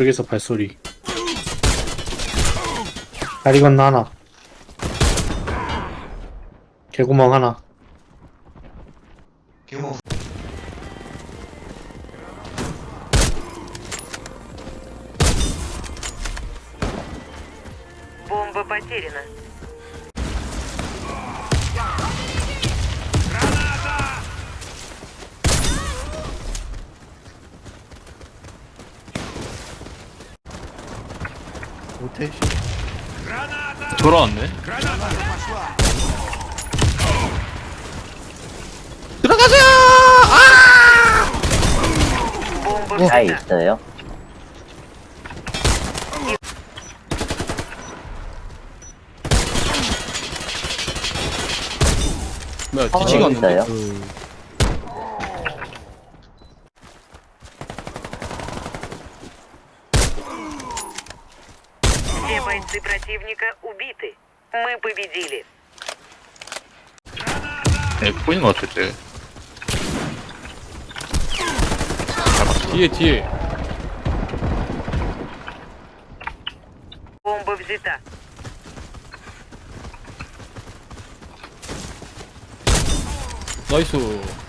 여기서 발소리 다리 건너 하나 개구멍 하나 개구멍 Бомба потеряна. 못해 돌아왔네. 들어가자 아! 어? 잘 있어요? 뭐야 뒤치가 어, 있는데 бойцы противника убиты. Мы победили. Я понял, что ты. А Дети. Бомба взята. Найсу. Nice.